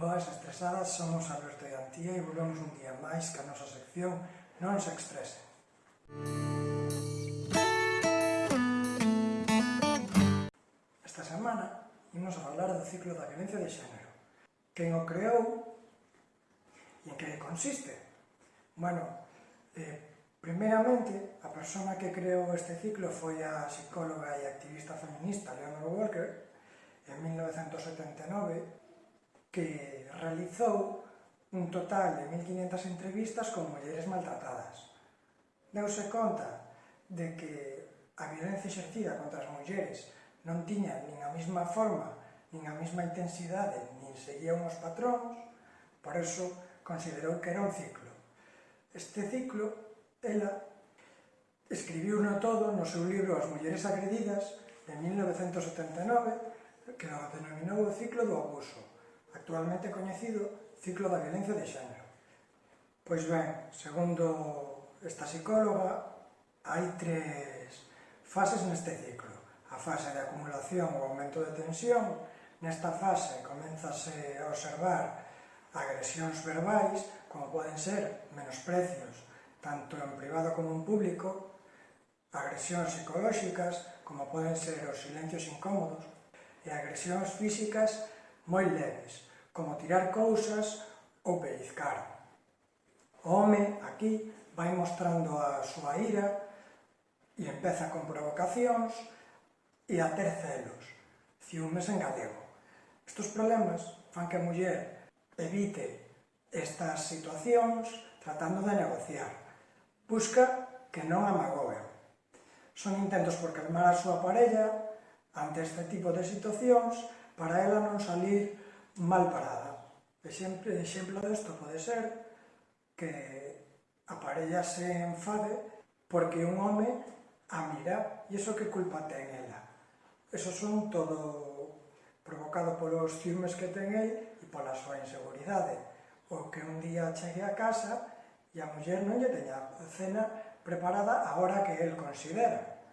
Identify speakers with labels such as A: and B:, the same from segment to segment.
A: Boas estresadas, somos Alberto e Antía e volvemos un día máis que a nosa sección Non se estresen. Esta semana imos a falar do ciclo da violencia de xénero. Quen o creou e en que consiste? Bueno, eh, primeramente, a persona que creou este ciclo foi a psicóloga e activista feminista Leonor Walker en 1979 que realizou un total de 1.500 entrevistas con mulleres maltratadas. Deuse conta de que a violencia exercida contra as mulleres non tiña nin a mesma forma, nin a mesma intensidade, nin seguía uns patróns, por eso considerou que era un ciclo. Este ciclo, ela escribiu no todo no seu libro As mulleres agredidas, de 1979, que o denominou o ciclo do abuso actualmente coñecido ciclo da violencia de xénero. Pois ben, segundo esta psicóloga, hai tres fases neste ciclo. A fase de acumulación ou aumento de tensión, nesta fase comenzase a observar agresións verbais, como poden ser menosprecios, tanto en privado como en público, agresións psicolóxicas, como poden ser os silencios incómodos, e agresións físicas moi leves, como tirar cousas ou pellizcar. O home aquí vai mostrando a súa ira e empeza con provocacións e a ter celos, ciúmes en galego. Estos problemas fan que a muller evite estas situacións tratando de negociar. Busca que non a. Son intentos por calmar a súa parella ante este tipo de situacións para ela non salir mal parada. Exemplo, exemplo desto pode ser que a parella se enfade porque un home a mira e iso que culpa ten ela. Eso son todo provocado polos ciúmes que ten el e pola súa inseguridade. O que un día chegue a casa e a muller non lle teña cena preparada a hora que el considera.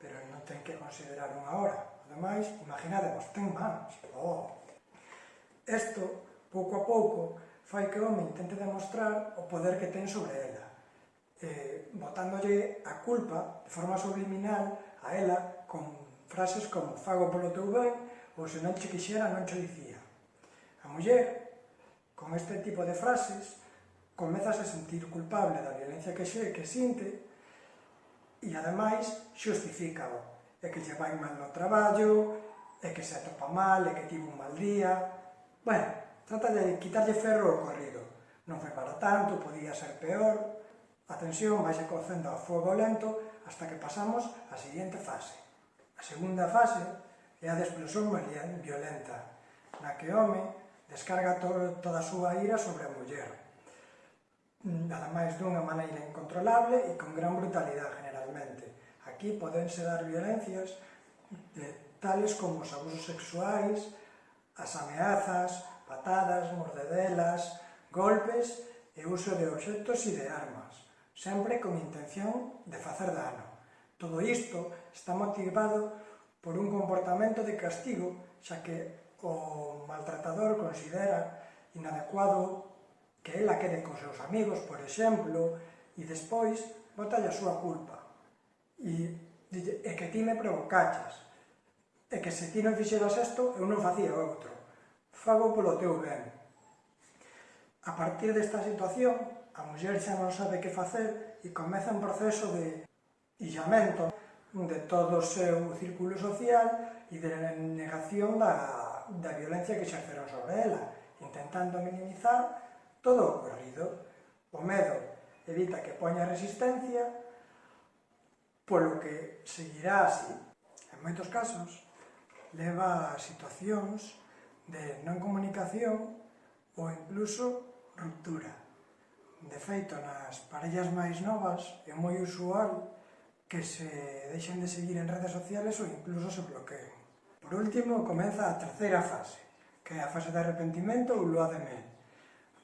A: Pero non ten que considerar unha hora Ademais, imaginadevos, ten manos, oh. Isto, pouco a pouco, fai que o home intente demostrar o poder que ten sobre ela, eh, botándolle a culpa de forma subliminal a ela con frases como fago polo teu ben ou se non che quixera non che dicía. A muller, con este tipo de frases, comezas a sentir culpable da violencia que xe que sinte e ademais xustifica é que lle vai mal no traballo, é que se atopa mal, é que tivo un mal día... Bueno, trata de quitarlle ferro ao corrido. Non foi para tanto, podía ser peor... A tensión vai se cocendo a fogo lento hasta que pasamos á seguinte fase. A segunda fase é a de explosión violenta, na que o home descarga to toda a súa ira sobre a muller. Nada máis dunha maneira incontrolable e con gran brutalidade generalmente Aquí podense dar violencias de, tales como os abusos sexuais, as ameazas, patadas, mordedelas, golpes e uso de obxectos e de armas, sempre con intención de facer dano. Todo isto está motivado por un comportamento de castigo, xa que o maltratador considera inadecuado que ela quede con seus amigos, por exemplo, e despois bota a súa culpa e e que ti me provocaches, e que se ti non fixeras isto, eu non facía outro, fago polo teu ben. A partir desta situación, a muller xa non sabe que facer e comeza un proceso de illamento de todo o seu círculo social e de negación da, da violencia que xerceron sobre ela, intentando minimizar todo o ocorrido. O medo evita que poña resistencia polo que seguirá así. En moitos casos, leva a situacións de non comunicación ou incluso ruptura. De feito, nas parellas máis novas é moi usual que se deixen de seguir en redes sociales ou incluso se bloqueen. Por último, comeza a terceira fase, que é a fase de arrepentimento ou lua de mel,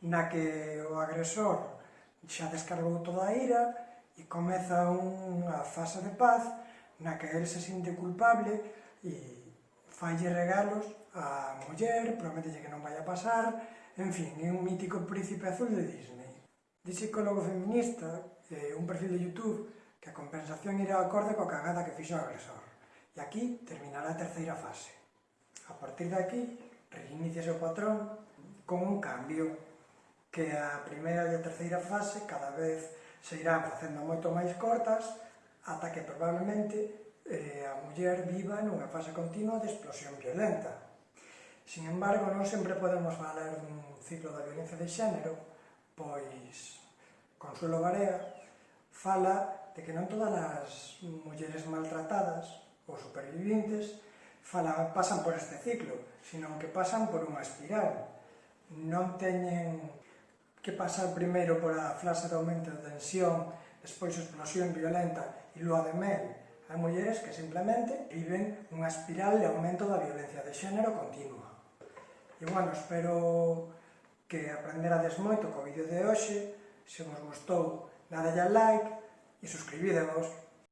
A: na que o agresor xa descargou toda a ira e comeza unha fase de paz na que el se sinte culpable e falle regalos á muller, prometelle que non vai a pasar, en fin, é un mítico príncipe azul de Disney. De psicólogo feminista, eh, un perfil de Youtube, que a compensación irá acorde coa cagada que fixo o agresor. E aquí terminará a terceira fase. A partir de aquí, reiníciase o patrón con un cambio que a primeira e a terceira fase cada vez se irán facendo moito máis cortas ata que probablemente eh, a muller viva nunha fase continua de explosión violenta. Sin embargo, non sempre podemos valer dun ciclo da violencia de xénero, pois Consuelo Barea fala de que non todas as mulleres maltratadas ou supervivientes fala, pasan por este ciclo, sino que pasan por unha espiral. Non teñen que pasar primeiro pola fase de aumento de tensión, despois explosión violenta e lúa de mel. Hai mulleres que simplemente viven unha espiral de aumento da violencia de xénero continua. E bueno, espero que aprenderades moito co vídeo de hoxe, se vos gustou, dadelle a like e suscribidevos